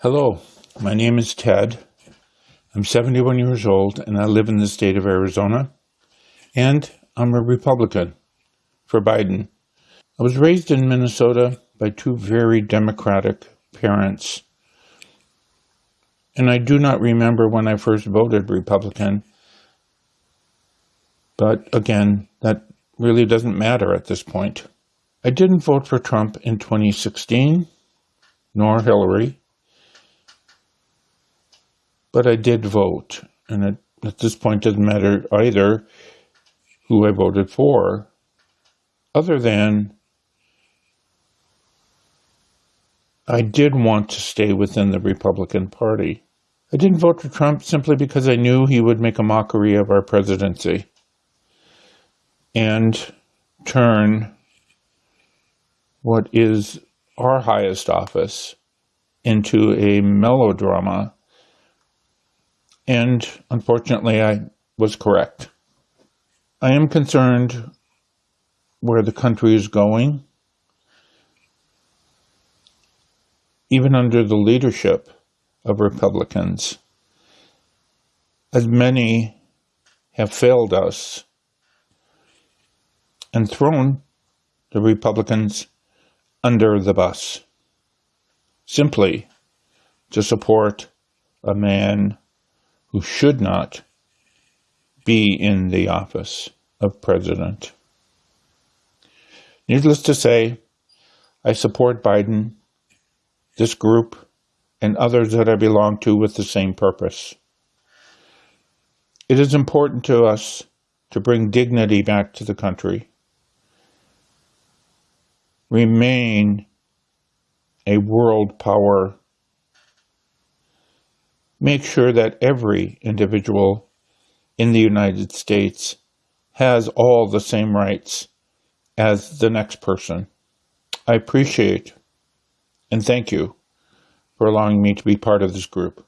Hello, my name is Ted. I'm 71 years old and I live in the state of Arizona. And I'm a Republican for Biden. I was raised in Minnesota by two very Democratic parents. And I do not remember when I first voted Republican. But again, that really doesn't matter at this point. I didn't vote for Trump in 2016, nor Hillary but I did vote. And it, at this point, doesn't matter either who I voted for, other than I did want to stay within the Republican Party. I didn't vote for Trump simply because I knew he would make a mockery of our presidency and turn what is our highest office into a melodrama and unfortunately, I was correct. I am concerned where the country is going, even under the leadership of Republicans, as many have failed us and thrown the Republicans under the bus simply to support a man who should not be in the office of president. Needless to say, I support Biden, this group, and others that I belong to with the same purpose. It is important to us to bring dignity back to the country, remain a world power make sure that every individual in the United States has all the same rights as the next person. I appreciate and thank you for allowing me to be part of this group.